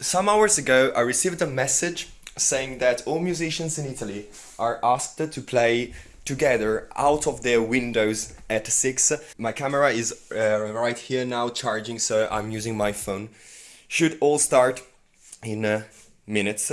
some hours ago, I received a message saying that all musicians in Italy are asked to play together out of their windows at 6. My camera is uh, right here now charging, so I'm using my phone. Should all start in uh, minutes.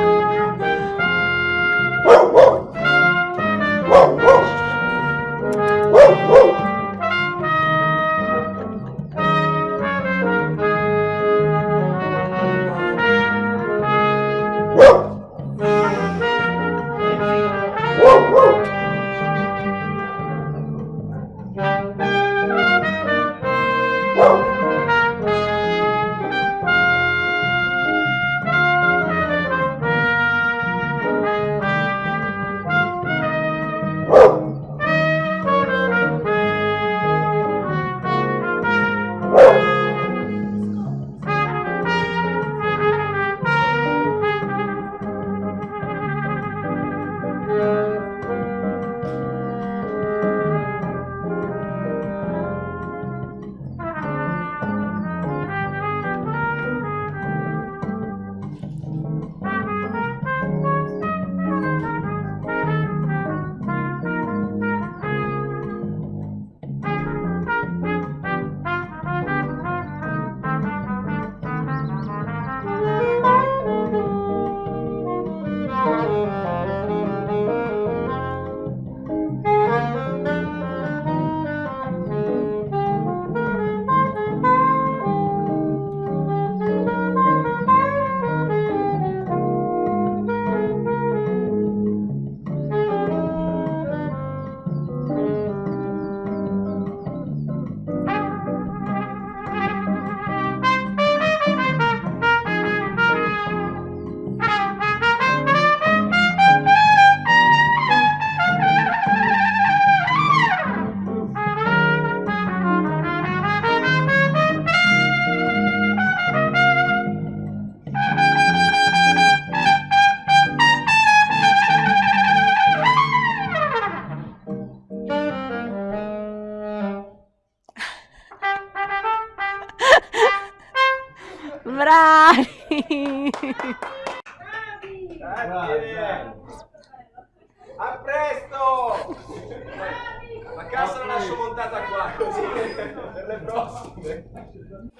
bravi! Grazie! A presto! La casa la lascio montata qua così per le prossime.